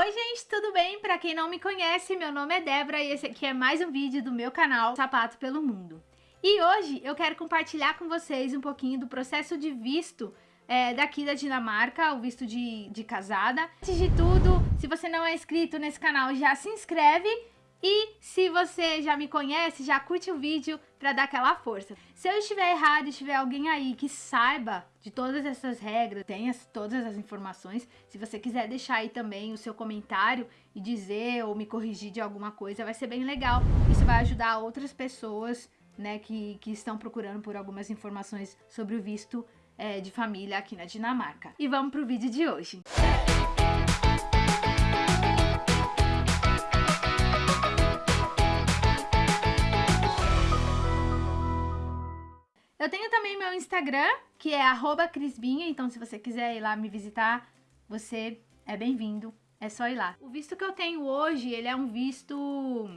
Oi gente, tudo bem? Pra quem não me conhece, meu nome é Débora e esse aqui é mais um vídeo do meu canal Sapato pelo Mundo. E hoje eu quero compartilhar com vocês um pouquinho do processo de visto é, daqui da Dinamarca, o visto de, de casada. Antes de tudo, se você não é inscrito nesse canal, já se inscreve e se você já me conhece, já curte o vídeo para dar aquela força. Se eu estiver errado e tiver alguém aí que saiba de todas essas regras, tenha todas as informações, se você quiser deixar aí também o seu comentário e dizer ou me corrigir de alguma coisa, vai ser bem legal. Isso vai ajudar outras pessoas né, que, que estão procurando por algumas informações sobre o visto é, de família aqui na Dinamarca. E vamos pro vídeo de hoje. Eu Instagram, que é crisbinha, então se você quiser ir lá me visitar, você é bem-vindo, é só ir lá. O visto que eu tenho hoje, ele é um visto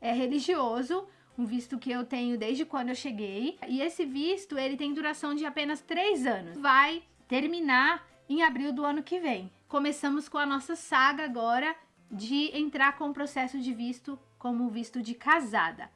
é, religioso, um visto que eu tenho desde quando eu cheguei. E esse visto, ele tem duração de apenas três anos. Vai terminar em abril do ano que vem. Começamos com a nossa saga agora de entrar com o processo de visto como visto de casada.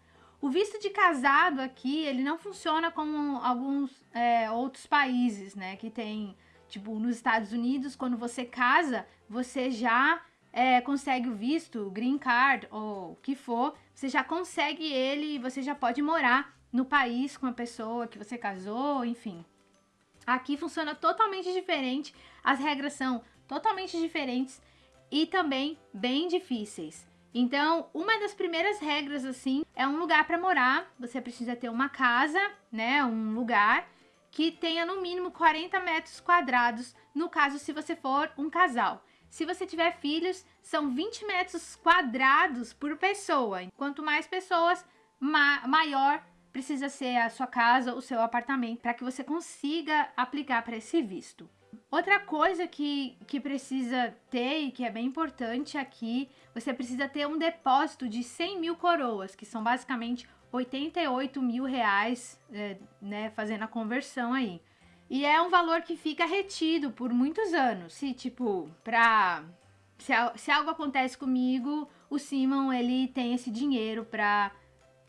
O visto de casado aqui, ele não funciona como alguns é, outros países, né? Que tem, tipo, nos Estados Unidos, quando você casa, você já é, consegue o visto, green card ou o que for, você já consegue ele e você já pode morar no país com a pessoa que você casou, enfim. Aqui funciona totalmente diferente, as regras são totalmente diferentes e também bem difíceis. Então, uma das primeiras regras, assim, é um lugar para morar. Você precisa ter uma casa, né, um lugar que tenha no mínimo 40 metros quadrados, no caso se você for um casal. Se você tiver filhos, são 20 metros quadrados por pessoa. Quanto mais pessoas, ma maior precisa ser a sua casa, o seu apartamento, para que você consiga aplicar para esse visto. Outra coisa que, que precisa ter e que é bem importante aqui, você precisa ter um depósito de 100 mil coroas, que são basicamente 88 mil reais, é, né, fazendo a conversão aí. E é um valor que fica retido por muitos anos. Se, tipo, pra... Se, se algo acontece comigo, o Simon, ele tem esse dinheiro pra,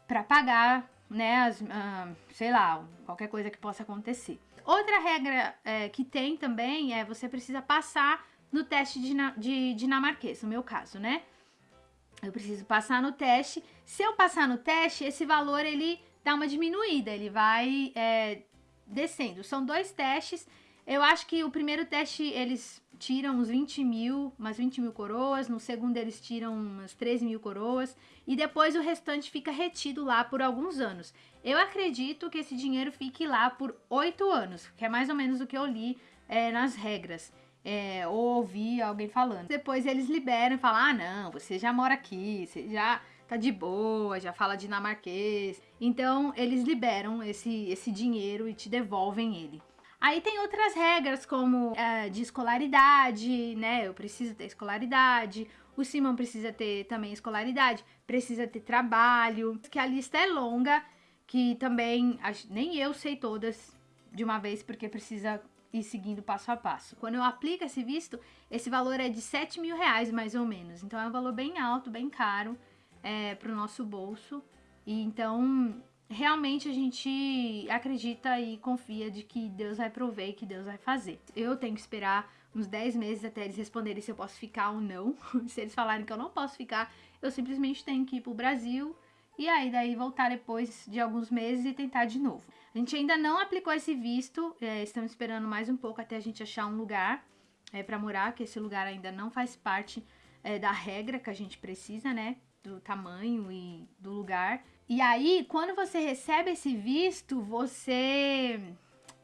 pra pagar, né, as, uh, sei lá, qualquer coisa que possa acontecer. Outra regra é, que tem também é você precisa passar no teste de, de dinamarquês, no meu caso, né? Eu preciso passar no teste. Se eu passar no teste, esse valor ele dá uma diminuída, ele vai é, descendo. São dois testes eu acho que o primeiro teste eles tiram uns 20 mil, umas 20 mil coroas, no segundo eles tiram umas 13 mil coroas, e depois o restante fica retido lá por alguns anos. Eu acredito que esse dinheiro fique lá por 8 anos, que é mais ou menos o que eu li é, nas regras. É, ou ouvi alguém falando. Depois eles liberam e falam, ah não, você já mora aqui, você já tá de boa, já fala dinamarquês. Então eles liberam esse, esse dinheiro e te devolvem ele. Aí tem outras regras, como é, de escolaridade, né? Eu preciso ter escolaridade, o Simon precisa ter também escolaridade, precisa ter trabalho, que a lista é longa, que também nem eu sei todas de uma vez, porque precisa ir seguindo passo a passo. Quando eu aplico esse visto, esse valor é de 7 mil reais, mais ou menos. Então é um valor bem alto, bem caro é, para o nosso bolso. E então realmente a gente acredita e confia de que Deus vai prover e que Deus vai fazer. Eu tenho que esperar uns 10 meses até eles responderem se eu posso ficar ou não. se eles falarem que eu não posso ficar, eu simplesmente tenho que ir pro Brasil e aí daí voltar depois de alguns meses e tentar de novo. A gente ainda não aplicou esse visto, é, estamos esperando mais um pouco até a gente achar um lugar é, para morar, que esse lugar ainda não faz parte é, da regra que a gente precisa, né? Do tamanho e do lugar. E aí, quando você recebe esse visto, você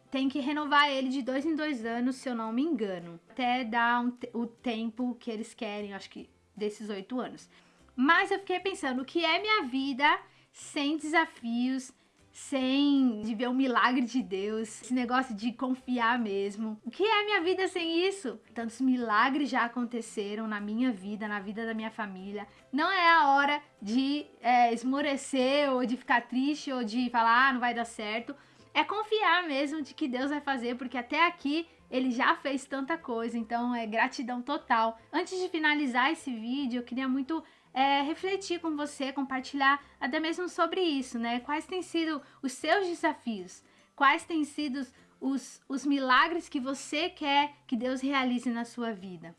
tem que renovar ele de dois em dois anos, se eu não me engano. Até dar um, o tempo que eles querem, acho que desses oito anos. Mas eu fiquei pensando, o que é minha vida sem desafios, sem de ver o milagre de Deus, esse negócio de confiar mesmo. O que é minha vida sem isso? Tantos milagres já aconteceram na minha vida, na vida da minha família. Não é a hora de é, esmorecer ou de ficar triste ou de falar, ah, não vai dar certo. É confiar mesmo de que Deus vai fazer, porque até aqui ele já fez tanta coisa, então é gratidão total. Antes de finalizar esse vídeo, eu queria muito é, refletir com você, compartilhar até mesmo sobre isso, né? Quais têm sido os seus desafios? Quais têm sido os, os milagres que você quer que Deus realize na sua vida?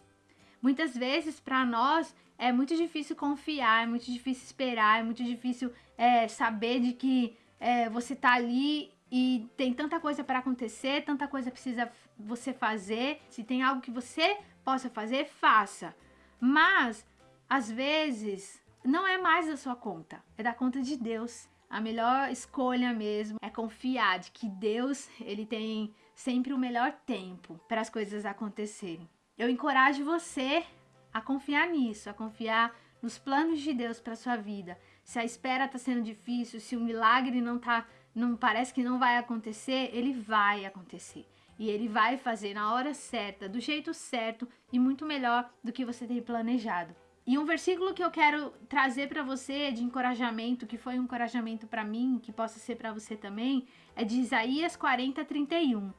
Muitas vezes, para nós, é muito difícil confiar, é muito difícil esperar, é muito difícil é, saber de que é, você tá ali e tem tanta coisa para acontecer, tanta coisa precisa você fazer. Se tem algo que você possa fazer, faça. Mas às vezes, não é mais da sua conta, é da conta de Deus. A melhor escolha mesmo é confiar de que Deus, ele tem sempre o melhor tempo para as coisas acontecerem. Eu encorajo você a confiar nisso, a confiar nos planos de Deus para sua vida. Se a espera está sendo difícil, se o milagre não tá, não parece que não vai acontecer, ele vai acontecer. E ele vai fazer na hora certa, do jeito certo e muito melhor do que você tem planejado. E um versículo que eu quero trazer para você de encorajamento, que foi um encorajamento para mim, que possa ser para você também, é de Isaías 40, 31,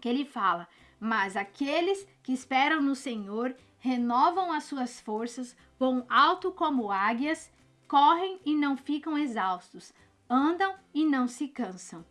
que ele fala: Mas aqueles que esperam no Senhor renovam as suas forças, vão alto como águias, correm e não ficam exaustos, andam e não se cansam.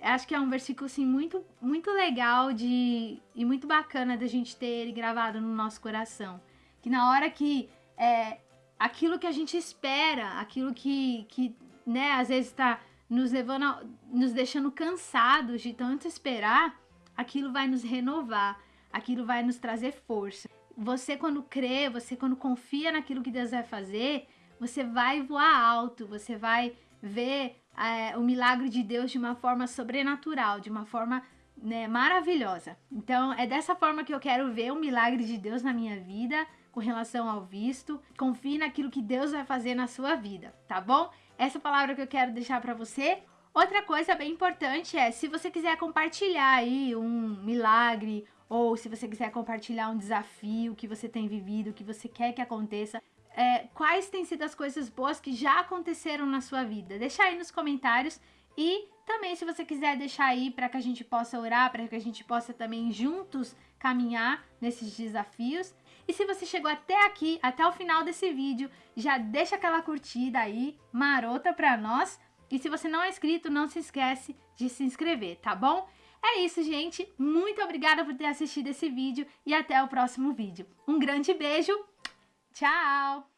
Acho que é um versículo assim muito muito legal de e muito bacana da gente ter ele gravado no nosso coração que na hora que é, aquilo que a gente espera, aquilo que, que né, às vezes está nos levando, a, nos deixando cansados de tanto esperar, aquilo vai nos renovar, aquilo vai nos trazer força. Você quando crê, você quando confia naquilo que Deus vai fazer, você vai voar alto, você vai ver é, o milagre de Deus de uma forma sobrenatural, de uma forma né, maravilhosa. Então é dessa forma que eu quero ver o milagre de Deus na minha vida com relação ao visto. Confie naquilo que Deus vai fazer na sua vida, tá bom? Essa palavra que eu quero deixar para você. Outra coisa bem importante é, se você quiser compartilhar aí um milagre ou se você quiser compartilhar um desafio que você tem vivido, que você quer que aconteça, é, quais têm sido as coisas boas que já aconteceram na sua vida? Deixa aí nos comentários e também se você quiser deixar aí para que a gente possa orar, para que a gente possa também juntos caminhar nesses desafios. E se você chegou até aqui, até o final desse vídeo, já deixa aquela curtida aí, marota pra nós. E se você não é inscrito, não se esquece de se inscrever, tá bom? É isso, gente. Muito obrigada por ter assistido esse vídeo e até o próximo vídeo. Um grande beijo. Tchau!